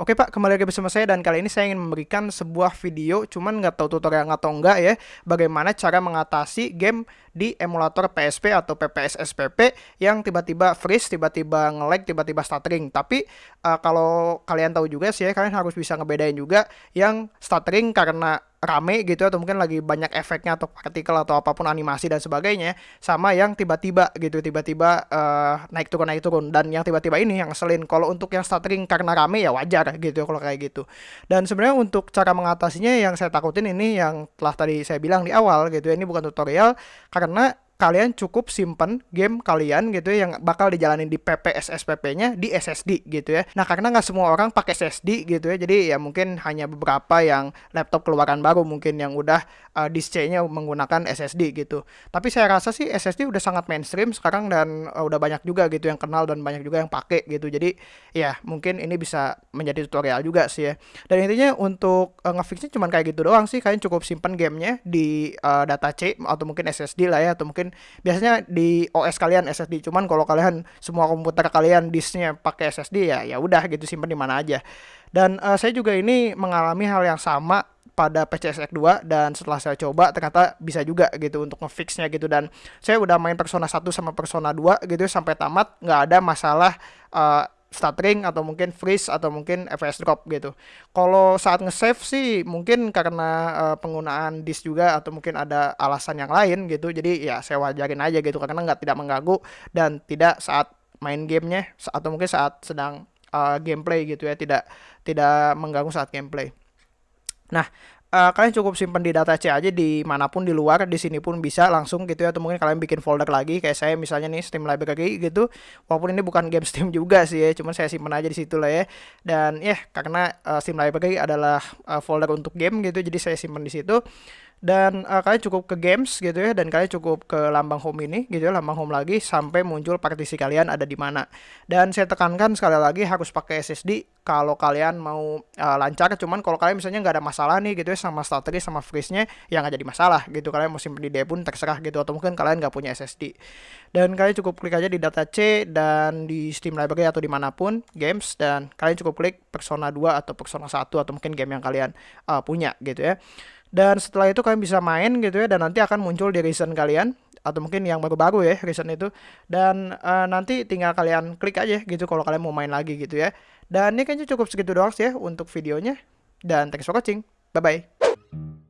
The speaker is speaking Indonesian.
Oke Pak, kembali lagi bersama saya dan kali ini saya ingin memberikan sebuah video cuman nggak tahu tutorial atau enggak ya bagaimana cara mengatasi game di emulator PSP atau PPS SPP yang tiba-tiba freeze, tiba-tiba nge-lag, tiba-tiba stuttering. Tapi uh, kalau kalian tahu juga sih ya kalian harus bisa ngebedain juga yang stuttering karena rame gitu atau mungkin lagi banyak efeknya atau partikel atau apa pun animasi dan sebagainya sama yang tiba-tiba gitu tiba-tiba uh, naik turun naik turun. Dan yang tiba-tiba ini yang ngeselin kalau untuk yang stuttering karena rame ya wajar gitu kalau kayak gitu. Dan sebenarnya untuk cara mengatasinya yang saya takutin ini yang telah tadi saya bilang di awal gitu ya ini bukan tutorial karena kalian cukup simpen game kalian gitu ya yang bakal dijalanin di PPS SPP-nya di SSD gitu ya. Nah, karena nggak semua orang pakai SSD gitu ya. Jadi ya mungkin hanya beberapa yang laptop keluaran baru mungkin yang udah uh, disc-nya menggunakan SSD gitu. Tapi saya rasa sih SSD udah sangat mainstream sekarang dan uh, udah banyak juga gitu yang kenal dan banyak juga yang pakai gitu. Jadi ya mungkin ini bisa menjadi tutorial juga sih ya. Dan intinya untuk uh, ngefixnya cuma kayak gitu doang sih. Kalian cukup simpen gamenya di uh, data C atau mungkin SSD lah ya atau mungkin biasanya di OS kalian SSD cuman kalau kalian semua komputer kalian disknya pakai SSD ya ya udah gitu simpan di mana aja. Dan uh, saya juga ini mengalami hal yang sama pada PCSX 2 dan setelah saya coba ternyata bisa juga gitu untuk ngefixnya gitu. Dan saya udah main Persona 1 sama Persona 2 gitu sampai tamat nggak ada masalah uh, stuttering atau mungkin freeze atau mungkin FPS drop gitu. Kalau saat nge-save sih mungkin karena uh, penggunaan disk juga atau mungkin ada alasan yang lain gitu. Jadi ya saya wajarin aja gitu karena nggak tidak mengganggu dan tidak saat main gamenya atau mungkin saat sedang uh, gameplay gitu ya tidak tidak mengganggu saat gameplay. Nah, uh, kalian cukup simpan di data C aja di mana pun di luar di sini pun bisa langsung gitu ya atau mungkin kalian bikin folder lagi kayak saya misalnya nih Steam Library gitu. Walaupun ini bukan game Steam juga sih ya cuman saya simpan aja di situ lah ya. Dan ya karena uh, Steam Library adalah uh, folder untuk game gitu jadi saya simpan di situ dan uh, kalian cukup ke games gitu ya dan kalian cukup ke lambang home ini gitu ya lambang home lagi sampai muncul partisi kalian ada di mana. Dan saya tekankan sekali lagi harus pakai SSD kalau kalian mau uh, lancar. Cuman kalau kalian misalnya nggak ada masalah nih gitu ya sama strategi sama freeze-nya yang nggak jadi masalah gitu. Kalian mau simpen di D pun terserah gitu atau mungkin kalian nggak punya SSD dan kalian cukup klik aja di data C dan di Steam Library atau di mana pun games dan kalian cukup klik Persona 2 atau Persona 1 atau mungkin game yang kalian uh, punya gitu ya dan setelah itu kalian bisa main gitu ya dan nanti akan muncul di recent kalian atau mungkin yang baru-baru ya recent itu. Dan uh, nanti tinggal kalian klik aja gitu kalau kalian mau main lagi gitu ya. Dan ini kayaknya cukup segitu doang sih ya untuk videonya. Dan thanks for watching. Bye bye